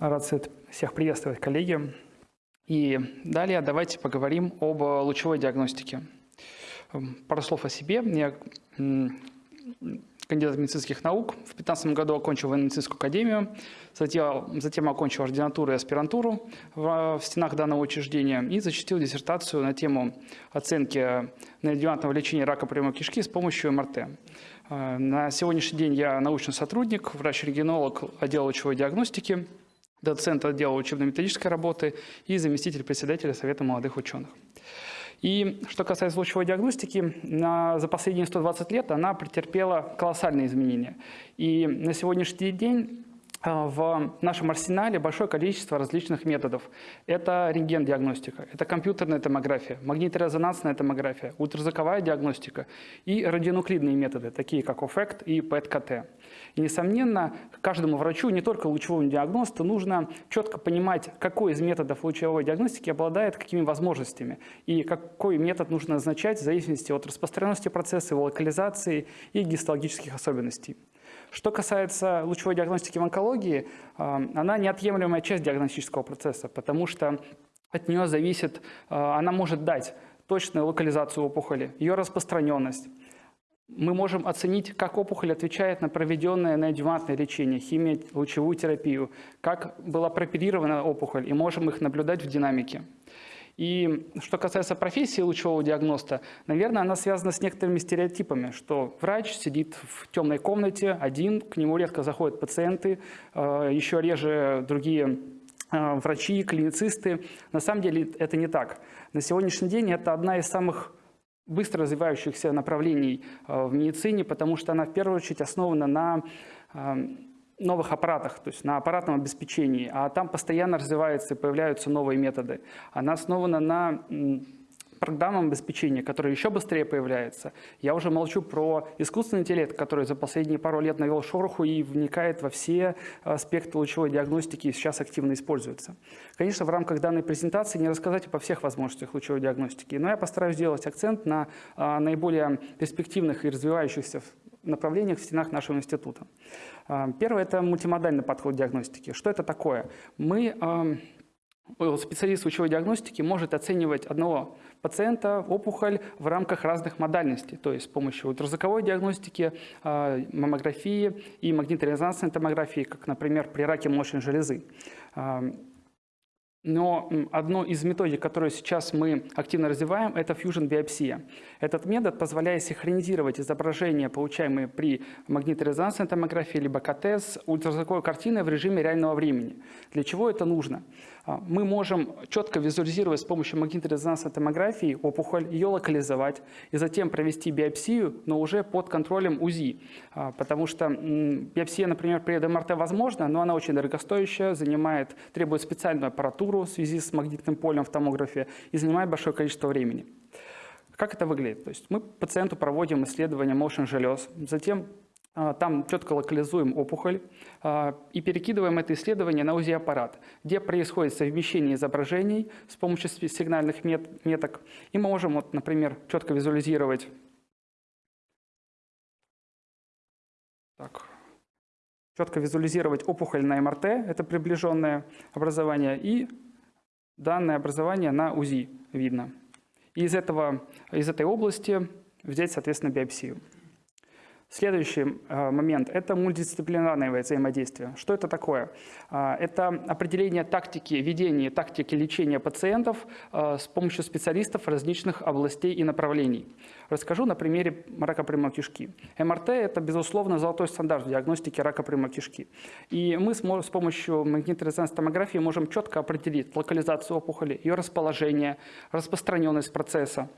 Рад всех приветствовать, коллеги. И далее давайте поговорим об лучевой диагностике. Пару слов о себе. Я кандидат медицинских наук. В 2015 году окончил военно-медицинскую академию, затем, затем окончил ординатуру и аспирантуру в, в стенах данного учреждения и защитил диссертацию на тему оценки неодевантного лечения рака прямой кишки с помощью МРТ. Э, на сегодняшний день я научный сотрудник, врач-регионолог отдела лучевой диагностики, доцент отдела учебно-методической работы и заместитель председателя Совета молодых ученых. И что касается лучевой диагностики, на, за последние 120 лет она претерпела колоссальные изменения. И на сегодняшний день в нашем арсенале большое количество различных методов. Это рентген-диагностика, это компьютерная томография, магниторезонансная томография, ультразвуковая диагностика и радионуклидные методы, такие как ОФЭКТ и ПЭТ-КТ. И, несомненно, каждому врачу, не только лучевому диагносту, нужно четко понимать, какой из методов лучевой диагностики обладает какими возможностями и какой метод нужно назначать в зависимости от распространенности процесса, его локализации и гистологических особенностей. Что касается лучевой диагностики в онкологии, а, она неотъемлемая часть диагностического процесса, потому что от нее зависит, а, она может дать точную локализацию опухоли, ее распространенность. Мы можем оценить, как опухоль отвечает на проведенное неодювантное лечение, химию, лучевую терапию, как была прооперирована опухоль, и можем их наблюдать в динамике. И что касается профессии лучевого диагноста, наверное, она связана с некоторыми стереотипами, что врач сидит в темной комнате один, к нему редко заходят пациенты, э, еще реже другие э, врачи, клиницисты. На самом деле это не так. На сегодняшний день это одна из самых быстро развивающихся направлений э, в медицине, потому что она в первую очередь основана на новых аппаратах, то есть на аппаратном обеспечении, а там постоянно развиваются и появляются новые методы. Она основана на программном обеспечении, которое еще быстрее появляется. Я уже молчу про искусственный интеллект, который за последние пару лет навел шороху и вникает во все аспекты лучевой диагностики и сейчас активно используется. Конечно, в рамках данной презентации не рассказать по всех возможностях лучевой диагностики, но я постараюсь сделать акцент на а, наиболее перспективных и развивающихся направлениях в стенах нашего института. Первое – это мультимодальный подход диагностики. Что это такое? Мы специалист лучевой диагностики может оценивать одного пациента, опухоль в рамках разных модальностей, то есть с помощью ультразвуковой диагностики, а, маммографии и магниторезонансной томографии, как, например, при раке молочной железы. Но одно из методик, которую сейчас мы активно развиваем, это фьюжн-биопсия. Этот метод позволяет синхронизировать изображения, получаемые при магниторезонансной томографии либо КТ ультразвуковой картиной в режиме реального времени. Для чего это нужно? А, мы можем четко визуализировать с помощью магниторезонансной томографии опухоль, ее локализовать и затем провести биопсию, но уже под контролем УЗИ. А, потому что биопсия, например, при МРТ возможна, но она очень дорогостоящая, занимает, требует специальную аппаратуру в связи с магнитным полем в томографе и занимает большое количество времени. Как это выглядит? То есть мы пациенту проводим исследование motion желез, затем там четко локализуем опухоль а, и перекидываем это исследование на УЗИ-аппарат, где происходит совмещение изображений с помощью сигнальных меток. И мы можем, вот, например, четко визуализировать так, четко визуализировать опухоль на МРТ, это приближенное образование, и данное образование на УЗИ видно. И из, этого, из этой области взять, соответственно, биопсию. Следующий э, момент – это мультидисциплинарное взаимодействие. Что это такое? Э, это определение тактики ведения, тактики лечения пациентов э, с помощью специалистов различных областей и направлений. Расскажу на примере рака прямой кишки. МРТ – это, безусловно, золотой стандарт в диагностике рака прямой кишки. И мы с помощью магнитно-резонансной томографии можем четко определить локализацию опухоли, ее расположение, распространенность процесса,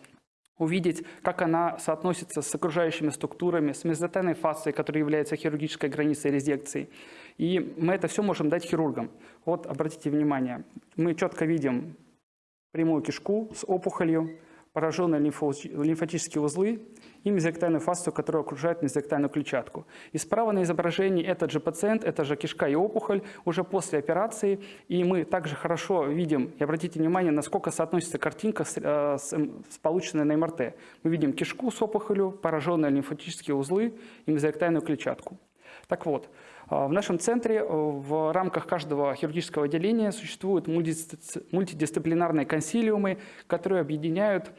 увидеть, как она соотносится с окружающими структурами, с мезотенной фасцией, которая является хирургической границей резекции. И мы это все можем дать хирургам. Вот, обратите внимание, мы четко видим прямую кишку с опухолью, пораженные лимфатические узлы и мезоректальную фасцию, которая окружает мезоректальную клетчатку. И справа на изображении этот же пациент, это же кишка и опухоль уже после операции. И мы также хорошо видим, и обратите внимание, насколько соотносится картинка с, э, с, с полученной на МРТ. Мы видим кишку с опухолью, пораженные лимфатические узлы и мезоректальную клетчатку. Так вот, в нашем центре в рамках каждого хирургического отделения существуют мультидисциплинарные консилиумы, которые объединяют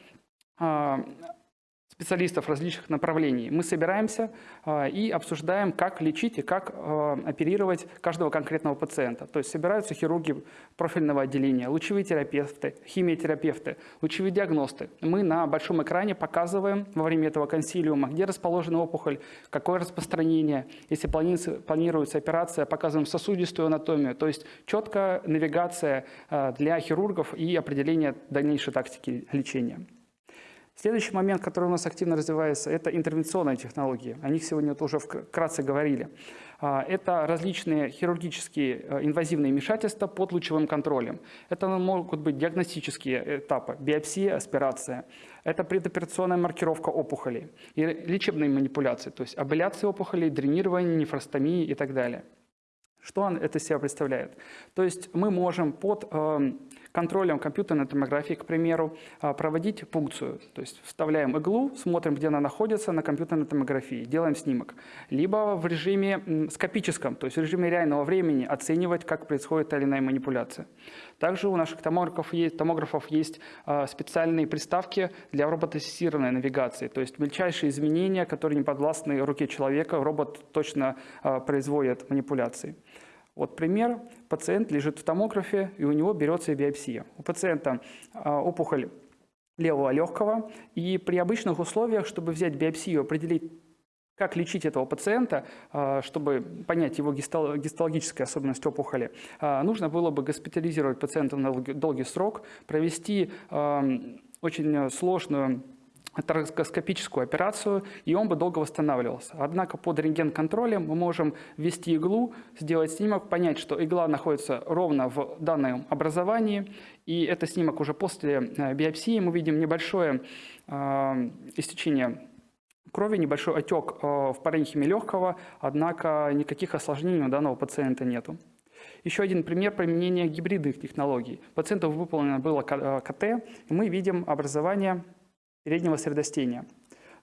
специалистов различных направлений. Мы собираемся э, и обсуждаем, как лечить и как э, оперировать каждого конкретного пациента. То есть собираются хирурги профильного отделения, лучевые терапевты, химиотерапевты, лучевые диагносты. Мы на большом экране показываем во время этого консилиума, где расположена опухоль, какое распространение. Если планируется, планируется операция, показываем сосудистую анатомию. То есть четкая навигация э, для хирургов и определение дальнейшей тактики лечения. Следующий момент, который у нас активно развивается, это интервенционные технологии. О них сегодня тоже вкратце говорили. А, это различные хирургические э, инвазивные вмешательства под лучевым контролем. Это могут быть диагностические этапы, биопсия, аспирация. Это предоперационная маркировка опухолей и лечебные манипуляции, то есть абляция опухолей, дренирование, нефростомии и так далее. Что это себя представляет? То есть мы можем под эм, контролем компьютерной томографии, к примеру, а, проводить пункцию. То есть вставляем иглу, смотрим, где она находится на компьютерной томографии, делаем снимок. Либо в режиме скопическом, то есть в режиме реального времени оценивать, как происходит та или иная манипуляция. Также у наших томографов есть, томографов есть а, специальные приставки для роботассистированной навигации. То есть мельчайшие изменения, которые не подвластны руке человека, робот точно а, производит манипуляции. Вот пример. Пациент лежит в томографе, и у него берется биопсия. У пациента а, опухоль левого легкого, и при обычных условиях, чтобы взять биопсию, определить, как лечить этого пациента, а, чтобы понять его гистологические особенности опухоли, а, нужно было бы госпитализировать пациента на долгий срок, провести очень сложную торакоскопическую операцию, и он бы долго восстанавливался. Однако под рентген-контролем мы можем ввести иглу, сделать снимок, понять, что игла находится ровно в данном образовании, и это снимок уже после э, биопсии. Мы видим небольшое э, истечение крови, небольшой отек э, в паренхиме легкого, однако никаких осложнений у данного пациента нету. Еще один пример применения гибридных технологий. Пациенту выполнено было КТ, и мы видим образование переднего средостения.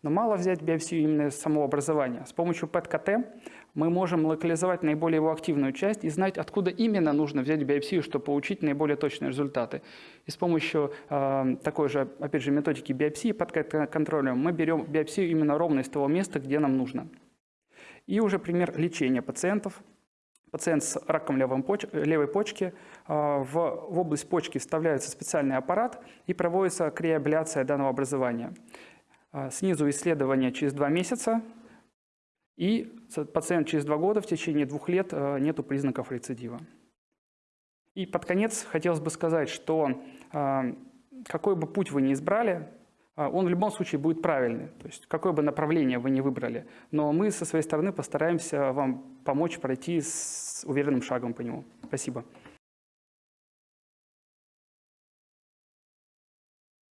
Но мало взять биопсию именно самого образования. С помощью ПЭТ-КТ мы можем локализовать наиболее его активную часть и знать, откуда именно нужно взять биопсию, чтобы получить наиболее точные результаты. И с помощью э, такой же, опять же, методики биопсии под контролем мы берем биопсию именно ровно из того места, где нам нужно. И уже пример лечения пациентов – пациент с раком левой почки, а, в, область почки вставляется специальный аппарат и проводится креабляция данного образования. А, снизу исследование через два месяца, и пациент через два года, в течение двух лет, а, нет признаков рецидива. И под конец хотелось бы сказать, что какой бы путь вы ни избрали, он в любом случае будет правильный, то есть какое бы направление вы ни выбрали. Но мы со своей стороны постараемся вам помочь пройти с уверенным шагом по нему. Спасибо.